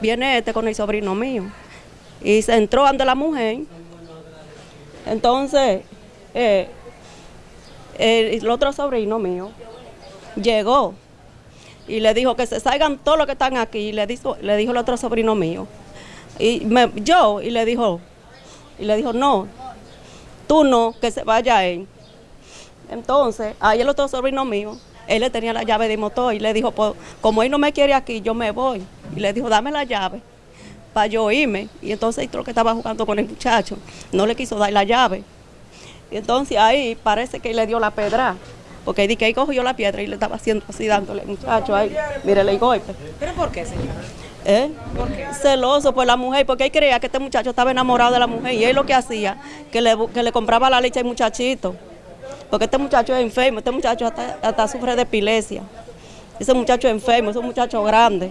viene este con el sobrino mío y se entró ante la mujer. Entonces, eh, el, otro sobrino mío llegó y le dijo que se salgan todos los que están aquí. Y le dijo, le dijo el otro sobrino mío. Y me, yo, y le dijo, y le dijo, no, tú no, que se vaya él. Entonces, ahí el otro sobrino mío, él le tenía la llave de motor y le dijo, pues, como él no me quiere aquí, yo me voy. Y le dijo, dame la llave para yo irme. Y entonces creo que estaba jugando con el muchacho, no le quiso dar la llave. Y entonces ahí parece que le dio la pedra, porque di que ahí cogió la piedra y le estaba haciendo así dándole al muchacho ahí, mire el golpe. ¿Pero por qué, señora? ¿Eh? Celoso por la mujer, porque él creía que este muchacho estaba enamorado de la mujer y él lo que hacía, que le, que le compraba la leche al muchachito. Porque este muchacho es enfermo, este muchacho hasta, hasta sufre de epilepsia. Ese muchacho es enfermo, es un muchacho grande.